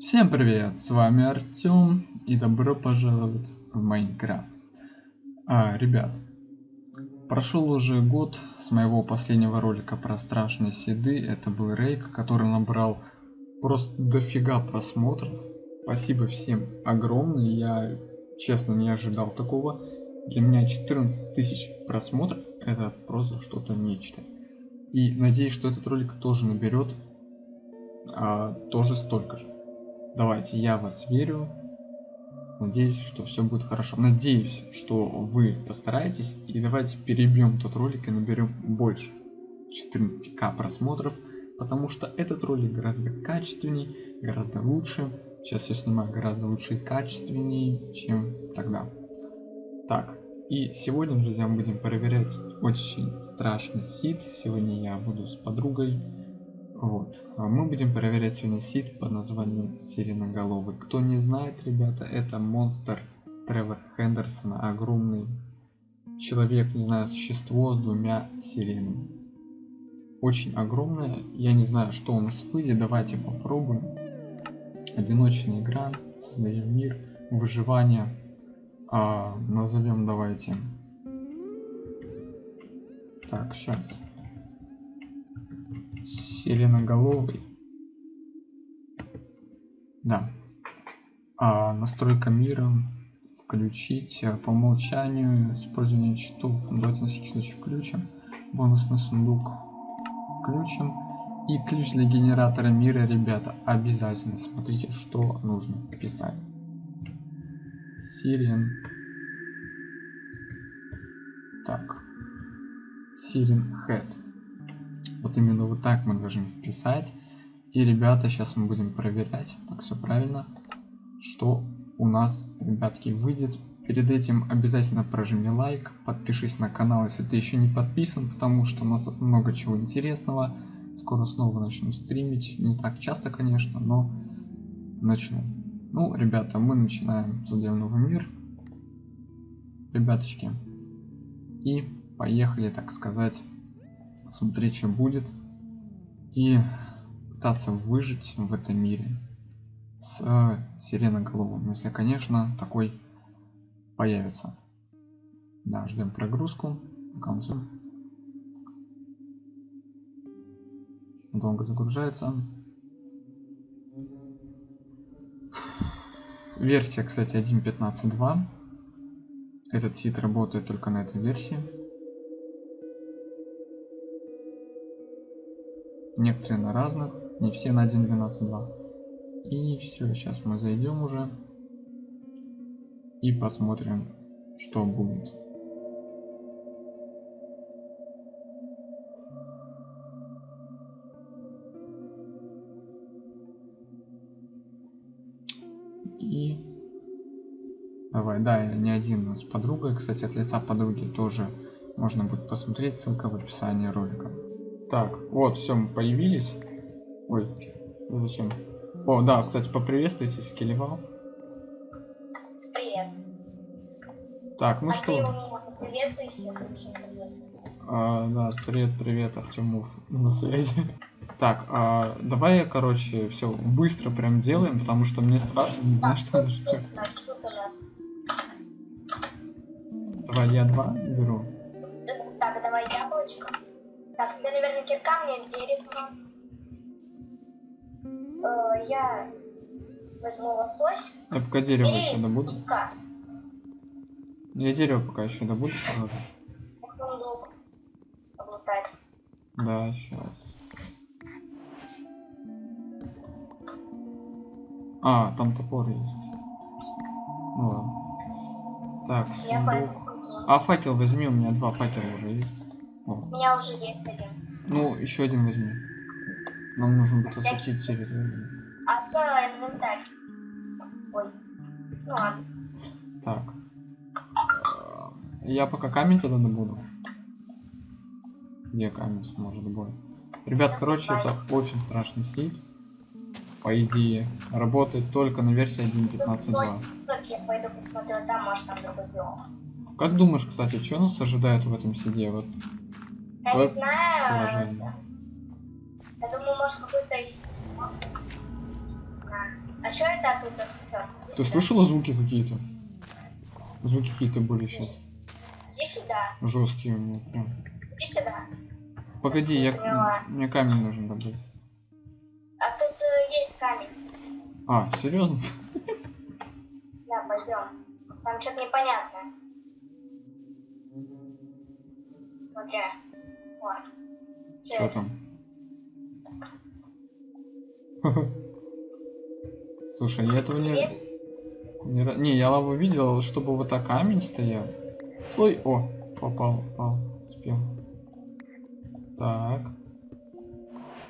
Всем привет, с вами Артем и добро пожаловать в Майнкрафт. А, ребят, прошел уже год с моего последнего ролика про страшные седы. Это был рейк, который набрал просто дофига просмотров. Спасибо всем огромное, я честно не ожидал такого. Для меня 14 тысяч просмотров это просто что-то нечто. И надеюсь, что этот ролик тоже наберет а, тоже столько же. Давайте, я вас верю. Надеюсь, что все будет хорошо. Надеюсь, что вы постараетесь. И давайте перебьем тот ролик и наберем больше 14к просмотров. Потому что этот ролик гораздо качественней, гораздо лучше. Сейчас я снимаю гораздо лучше и качественнее, чем тогда. Так, и сегодня, друзья, мы будем проверять очень страшный сид. Сегодня я буду с подругой вот. А мы будем проверять сегодня сид под названием Сиреноголовый. Кто не знает, ребята, это монстр Тревор Хендерсона. Огромный человек, не знаю, существо с двумя сиренами. Очень огромное. Я не знаю, что у нас выйдет. Давайте попробуем. Одиночная игра. Создаем мир. Выживание. А, назовем давайте. Так, сейчас сиреноголовый. Да. А, настройка мира. Включить э, по умолчанию использование читов. Давайте на всякий случай включим. Бонусный сундук включим. И ключ для генератора мира, ребята, обязательно смотрите, что нужно писать. Сирен. Так. Сирен Head. Вот именно вот так мы должны вписать. И, ребята, сейчас мы будем проверять, так все правильно, что у нас, ребятки, выйдет. Перед этим обязательно прожми лайк, подпишись на канал, если ты еще не подписан, потому что у нас тут много чего интересного. Скоро снова начну стримить, не так часто, конечно, но начну. Ну, ребята, мы начинаем Новый Мир. Ребяточки. И поехали, так сказать, смотреть, что будет, и пытаться выжить в этом мире с э, сиреноголовым, если, конечно, такой появится. Да, ждем прогрузку. Концу. Долго загружается. Версия, кстати, 1.15.2. Этот сит работает только на этой версии. Некоторые на разных, не все на 1.12.2. И все, сейчас мы зайдем уже и посмотрим, что будет. И давай, да, я не один с подругой, кстати, от лица подруги тоже можно будет посмотреть, ссылка в описании ролика. Так, вот, все, мы появились. Ой, зачем? О, да, кстати, поприветствуйте, Скелевал. Привет. Так, ну а что? А, да, привет, привет, Артемов на связи. Так, а, давай я, короче, все быстро прям делаем, потому что мне страшно, не знаю, что нужно Давай я два беру. Мне дерево. Э, я возьму лосось. Я пока дерево еще добуду. Кирка. Я дерево пока еще добуду сразу. Да, сейчас. А, там топор есть. Ну ладно. Так, сундук. А факел возьми, у меня два факела уже есть. У меня уже есть один. Ну, еще один возьми. Нам нужно будет осветить территорию. А что инвентарь? Ой. Ну ладно. Так. Я пока камень тогда добуду. Где камень может быть? Ребят, короче, это очень страшный сид. По идее, работает только на версии 1.15.2. Я пойду посмотрю там, может там другой биом. Как думаешь, кстати, что нас ожидает в этом сиде? Вот я не знаю. Положение. Я думаю, может какой-то из... А, А что это оттуда? Иди Ты слышала звуки какие-то? Звуки какие-то были сейчас. Иди сюда. Жесткие у меня прям. Иди сюда. Погоди, я... Мне камень нужен добыть. А тут э, есть камень. А, серьезно? Да, пойдем. Там что-то непонятное. Смотри. Что там? Слушай, я этого не... Не, не, я лаву видел, а чтобы вот так камень стоял. Стой! О, попал, попал, успел. Так.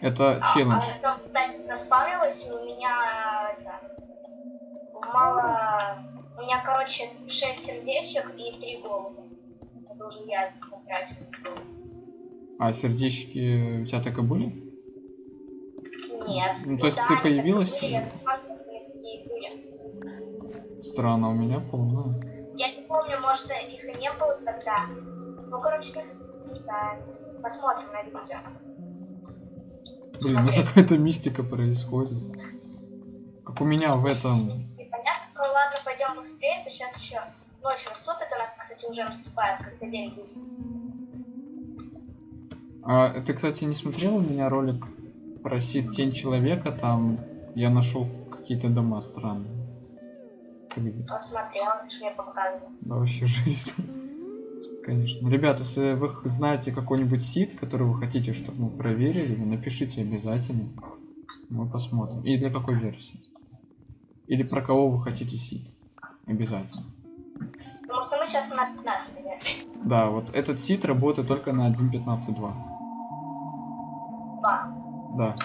Это челлендж. А потом, кстати, заспавнилось, у меня это, мало... У меня, короче, 6 сердечек и 3 голубя. Это уже я потратил. А сердечки у тебя так и были? Нет. Ну, то есть ты появилась? были. Странно, у меня полная. Я не помню, может, их и не было тогда. Ну, короче, да, посмотрим на видео. Блин, уже какая-то мистика происходит. Как у меня в этом... Непонятно, ну ладно, пойдем быстрее, то сейчас еще ночь наступит, она, кстати, уже наступает, когда день будет. А, ты, кстати, не смотрел у меня ролик про Сид Тень Человека? Там я нашел какие-то дома странные. Ты где? Он смотрел, что я показывал. Да вообще жизнь. Конечно. Ребята, если вы знаете какой-нибудь сид, который вы хотите, чтобы мы проверили, напишите обязательно. Мы посмотрим. И для какой версии. Или про кого вы хотите сид. Обязательно. Потому что мы сейчас на 15 версии. Да, вот этот сид работает только на 1.15.2. Да.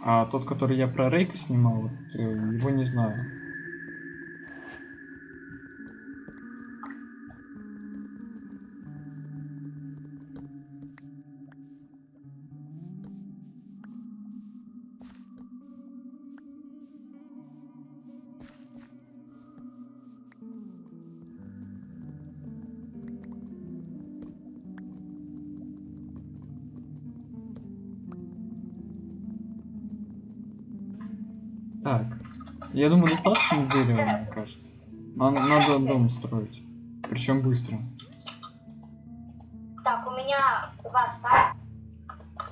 А тот, который я про Рейка снимал, вот, э, его не знаю. Я думаю, достаточно дерева, мне кажется. Нам надо дом строить. Причем быстро. Так, у меня два.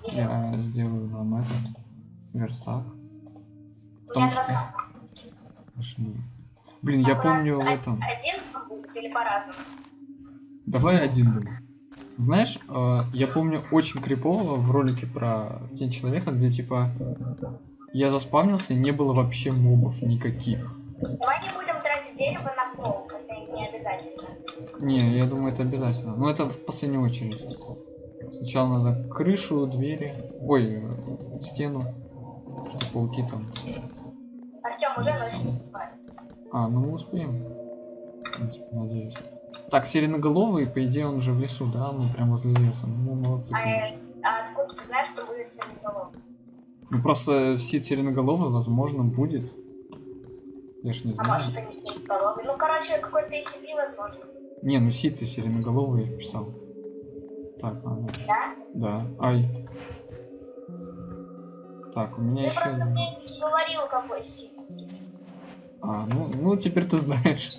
Или- Я сделаю вам этот верстак. Потому что-. Пошли. Блин, я нас помню в один- этом. Один спа будет или по-разному? Давай один дом. Знаешь, э, я помню очень крипово в ролике про Тень Человека, где типа я заспавнился и не было вообще мобов никаких. Давай не будем тратить дерево на пол, это не обязательно. Не, я думаю, это обязательно. Но это в последнюю очередь. Сначала надо крышу, двери, ой, стену, чтобы пауки там. Артем уже ночь. А, ну мы успеем. В принципе, надеюсь. Так, сиреноголовый, по идее, он же в лесу, да? Мы прям возле леса. Ну, молодцы, А, э, конечно. а откуда ты знаешь, что будет голову? Ну, просто сид сиреноголовый, возможно, будет. Я ж не А знаю. может они не? Ну, короче, какой-то ECP возможно. Не, ну сид ты сиреноголовый писал. Так, ладно. Да? Да. Ай. Так, у меня Ты еще... просто мне не говорил, какой сип. А, ну, ну теперь ты знаешь.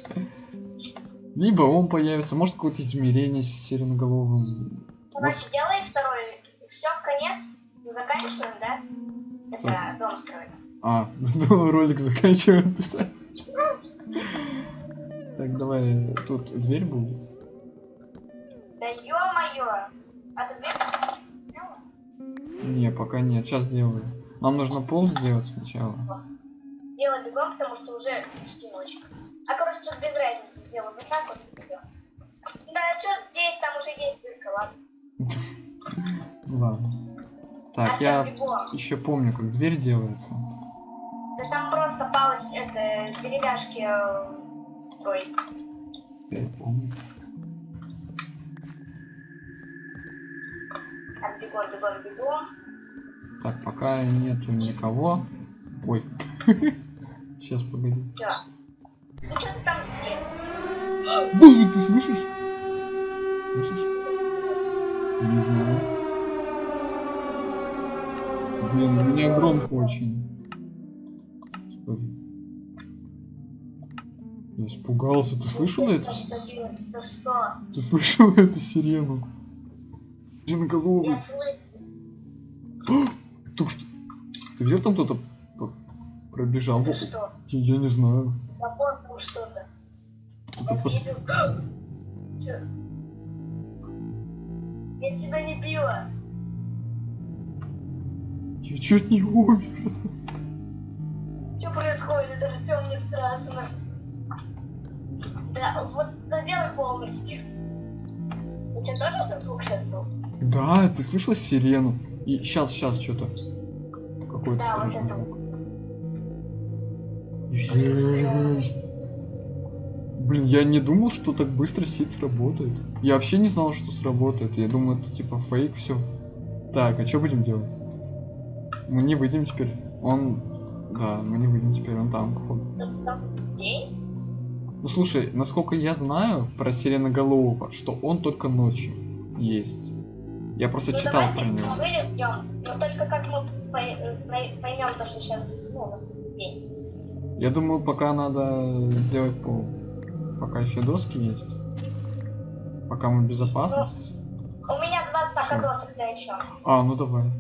Либо он появится, может какое-то измерение с сиреноголовым. Короче, делай второй. Все, конец. Заканчиваем, да? Это дом строить. А, думал, ролик заканчиваем писать. Так, давай, тут дверь будет. Да ё-моё! А ты дверь Не, пока нет, сейчас сделаю. Нам нужно пол сделать сначала. Делай бегом, потому что уже почти ночь. А короче, тут без разницы сделаю вот так вот и все. Да, что здесь, там уже есть дырка, ладно. Ладно. Так, а я еще помню, как дверь делается. Да там просто палочки, это, деревяшки э, строй. Я помню. Так, бегом, бегом, бегом. Так, пока нету никого. Ой. Сейчас, погоди. Все. Ну что ты там сделал? Боже, ты слышишь? Слышишь? Не знаю. Блин, у меня громко очень. Я испугался. Ты слышала это? Ты слышала эту сирену? Слышу. Только что... Ты видел там кто-то пробежал? Ты что? Я, я не знаю. Что-то. Кто-то. Чё? Я тебя не била. Я чуть не умер. Что происходит, Артем, мне страшно. Да, вот заделай полностью. У тебя тоже этот звук сейчас был? Да, ты слышала сирену? И сейчас, сейчас что-то. Какой-то Да, страшный звук. Жесть. Блин, я не думал, что так быстро сид сработает. Я вообще не знал, что сработает. Я думал, это типа фейк все. Так, а что будем делать? Мы не выйдем теперь. Он... Да, мы не выйдем теперь, он там, походу. Ну слушай, насколько я знаю про Сиреноголового, что он только ночью есть. Я просто Ну, читал про него. ждем. Но только как мы поймем то, что сейчас ну, день. Я думаю, пока надо сделать пол. Пока еще доски есть. Пока мы в безопасности. У меня два стака досок для еще. А, ну давай.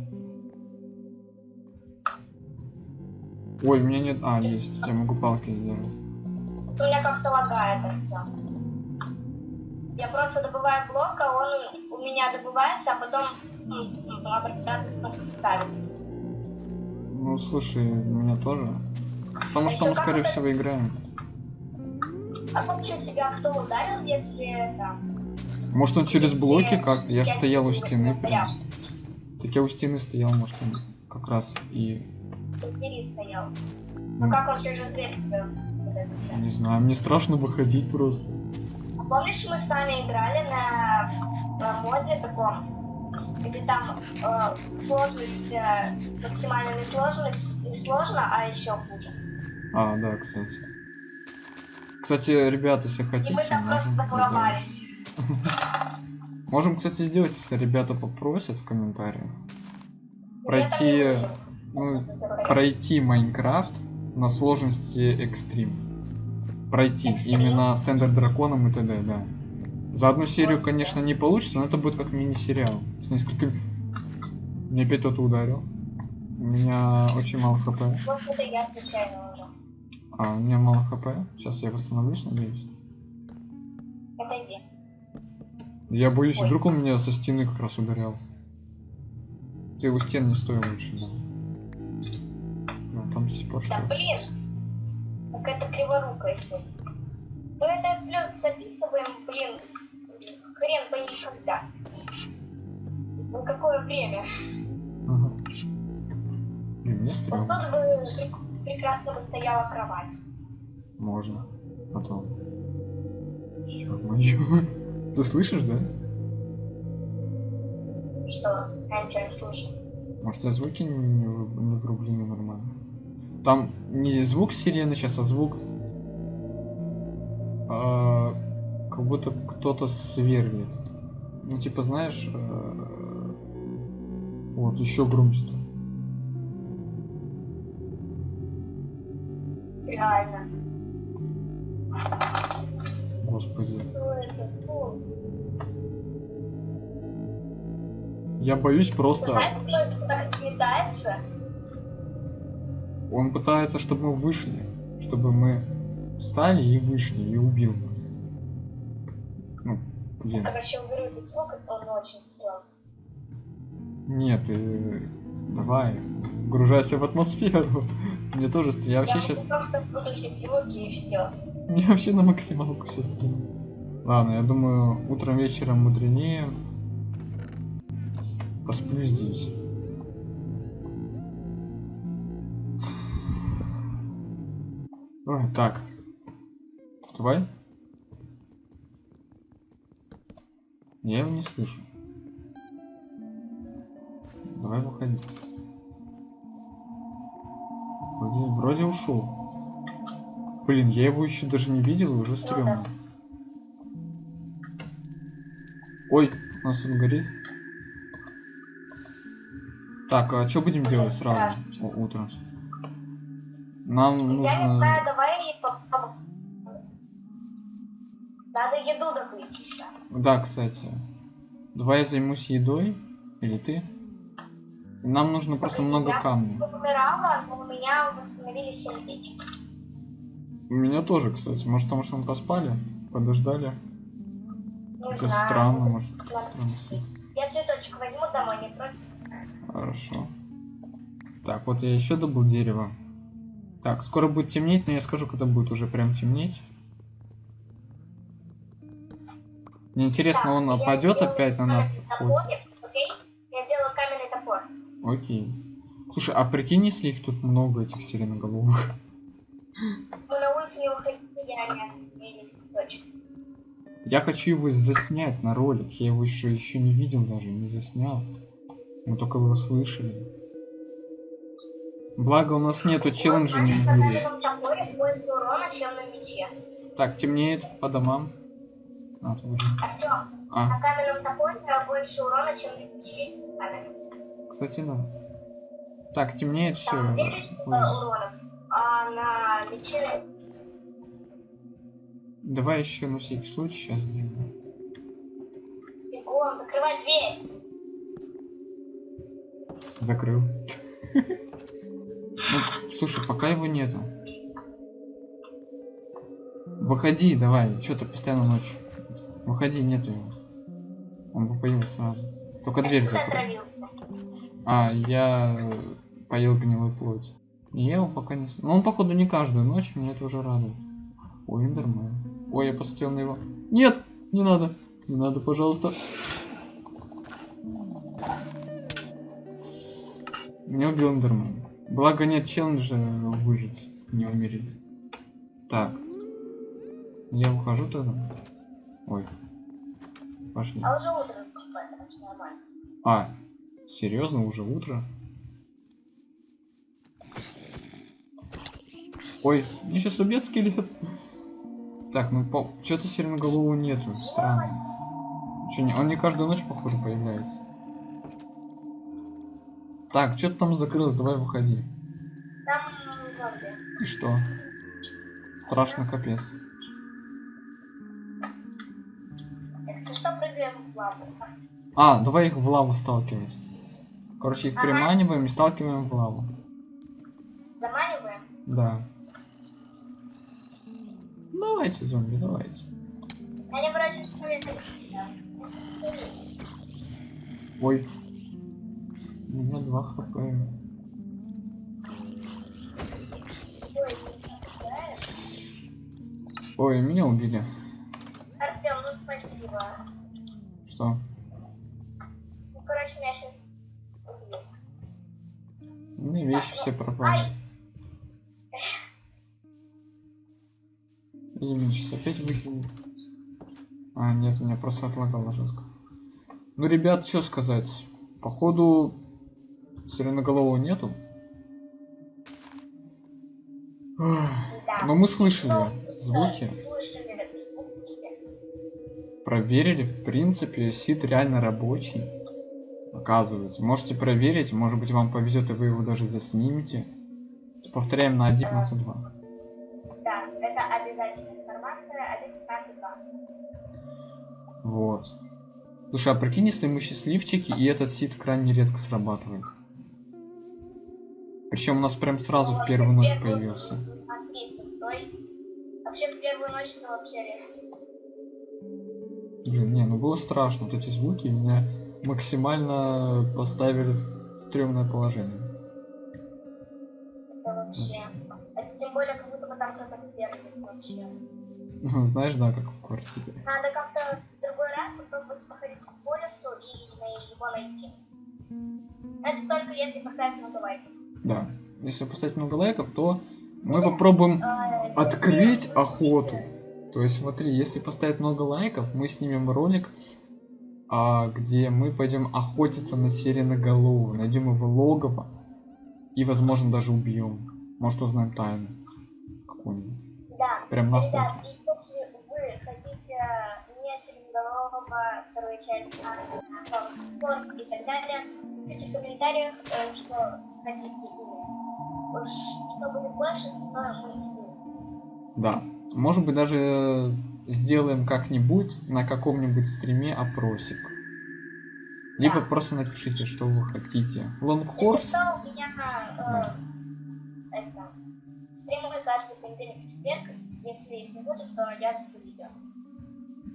Ой, у меня нет... А, есть. Я могу палки сделать. У меня как-то лагает, Артем. Я просто добываю блок, а он у меня добывается, а потом обратно ставится. Ну, слушай, у меня тоже. Потому что мы, скорее всего, играем. А вообще тебя кто ударил, если это... Может, он через блоки как-то? Я стоял у стены прям. Так я у стены стоял, может, он как раз и... У двери стоял. ну, как он через дверь тебя вот? Не знаю, мне страшно выходить просто. Помнишь, мы с вами играли на, на моде таком, где там э, сложность э, максимально не сложно, не сложно, а еще хуже. А, да, кстати. Кстати, ребят, если И мы хотите, там просто можем. Можем, кстати, сделать, если ребята попросят в комментариях. Пройти, ну, пройти Майнкрафт на сложности экстрим. Пройти Экстрим? именно с Эндер Драконом и т.д. Да. За одну серию, конечно, не получится, но это будет как мини-сериал. С несколькими... Мне опять кто-то ударил. У меня очень мало хп. Вот это я случайно уже. А, у меня мало хп. Сейчас я восстановлюсь, надеюсь. Отойди. Я боюсь, Ой. вдруг он меня со стены как раз ударял. Ты у стен не стоил лучше, да. Ну, пор Да блин! Какая-то криворукая все. Мы это плюс записываем, блин, хрен пойми когда. В какое время? Ага. Блин, мне Вот стрёмно. тут бы прек- прекрасно бы стояла кровать. Можно. Потом. Ё-моё. Ты слышишь, да? Что? Я ничего не слышу. Может, я звуки не, не, врубли нормально? Там не звук сирены сейчас, а звук... а, как будто кто-то сверлит. Ну, типа, знаешь... э, вот, еще громче. стало. Реально. Господи. Я боюсь просто... Знаете, кто это? Он пытается, чтобы мы вышли. Чтобы мы встали и вышли, и убил нас. Ну, блин. Короче, уберу этот звук, он очень стрёмный. Нет, ты... Давай, вгружайся в атмосферу. Мне тоже... стр- Я вообще Я сейчас... и. Мне вообще на максималку сейчас Ладно, я думаю, утром вечером мудренее. Посплю здесь. Ой, так. Давай. Я его не слышу. Давай выходи. Вроде, вроде ушел. Блин, я его еще даже не видел и уже стрёмно. Ой, у нас он горит. Так, а что будем делать сразу? О, утро. Нам Я не нужно... знаю, давай Надо еду добыть еще. Да, кстати. Давай я займусь едой. Или ты? Нам нужно просто много Я камней. умирала, но у меня восстановились сердечки. У меня тоже, кстати. Может, потому что мы поспали? Подождали? Не Это знаю. странно, может, странно. Я цветочек возьму домой, не против? Хорошо. Так, вот я еще добыл дерево. Так, скоро будет темнеть, но я скажу, когда будет уже прям темнеть. Мне интересно, он нападет опять на нас топорик, Окей? Я сделаю каменный топор. Окей. Слушай, а прикинь, если их тут много, этих сиреноголовых. Мы на улицу не выходили, они. Точно. Я хочу его заснять на ролик. Я его еще, еще не видел даже, не заснял. Мы только его слышали. Благо у нас нету челленджа не урона. Так, темнеет по домам. А, уже. Артем, А, на каменном топоре больше урона, чем на мече. Кстати, да. Так, темнеет все. Там 9 уронов, а на мече Давай еще на всякий случай сейчас сделаем. бегом, закрывай дверь. Закрыл. Слушай, пока его нету. Выходи, давай. Что ты постоянно ночью? Выходи, нету его. Он бы появился сразу. Только дверь закрой. А, я э, поел гнилую плоть. Я его пока не... Ну, он, походу, не каждую ночь, меня это уже радует. Ой, Эндермен. Ой, я посмотрел на его. Нет, не надо. Не надо, пожалуйста. Меня убил Эндермен. Благо нет челленджа выжить, не умереть. Так. Я ухожу тогда. Ой. Пошли. А уже утро нормально. А, серьезно, уже утро? Ой, мне сейчас убьет скелет. Так, ну по... что-то сиреноголового нету, странно. Чё, не... Он не каждую ночь, походу, появляется. Так, что-то там закрылось, давай выходи. Там зомби. И что? Страшно, капец. Если что, прыгаем в лаву. А, давай их в лаву сталкивать. Короче, их Ага. приманиваем и сталкиваем в лаву. Заманиваем. Да. Давайте, зомби, давайте. Они вроде. Ой. У меня 2 хп. Ой, меня убили. Артем, ну спасибо. Что? Ну, короче, меня сейчас убьют. У меня вещи все пропали. Или меня сейчас опять выкинет. А, нет, меня просто отлагало жестко. Ну, ребят, что сказать. Походу, сиреноголового нету. Но мы слышали звуки. Проверили, в принципе, сит реально рабочий. Оказывается. Можете проверить, может быть вам повезет и вы его даже заснимете. Повторяем на 1.2. Да, это обязательная информация. Вот. Слушай, а прикинь, если мы счастливчики, и этот сит крайне редко срабатывает. Причем у нас прям сразу в первую ночь появился. Редко. Блин, не, ну было страшно. Вот эти звуки меня максимально поставили в стрёмное положение. Это вообще. Это тем более, как будто бы там кто-то сверху вообще. Ну, знаешь, да, как в квартире. Надо как-то в другой раз попробовать походить по лесу и на его найти. Это только если поставить лайков. Да. Если поставить много лайков, то мы попробуем А, открыть охоту. То есть смотри, если поставить много лайков, мы снимем ролик, а, где мы пойдем охотиться на сиреноголового, найдем его логово и, возможно, даже убьем. Может, узнаем тайну какую-нибудь. Да. Прям на Ребят, охоту. и если вы хотите не сиреноголового вторую часть, а и так далее, Пишите в комментариях, э, что хотите именно. Что будет больше, то. Да. Может быть, даже сделаем как-нибудь на каком-нибудь стриме опросик. Либо Да. просто напишите, что вы хотите. Если Лонгхорс? что, у меня э, это, стримы каждый понедельник и четверг. Если их не будет, то я запишу видео.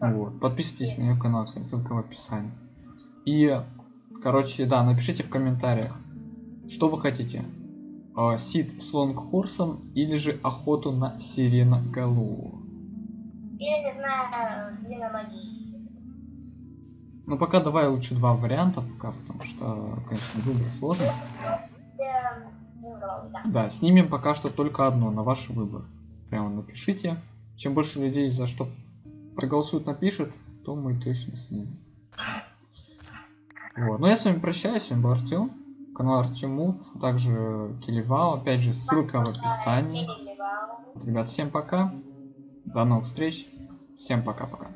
Вот. Подписывайтесь на ее канал, ссылка в описании. И, короче, да, напишите в комментариях, что вы хотите. Э, Сид с лонгхорсом или же охоту на сиреноголового. Или, не знаю, длинноногий. Ну, пока давай лучше два варианта, пока, потому что, конечно, выбор сложный. Да, снимем пока что только одно, на ваш выбор. Прямо напишите. Чем больше людей за что проголосуют, напишет, то мы точно снимем. Вот. Ну я с вами прощаюсь, с вами был Артем. Канал Артемов, также Келевал, опять же ссылка в описании. Ребят, всем пока. До новых встреч. Всем пока-пока.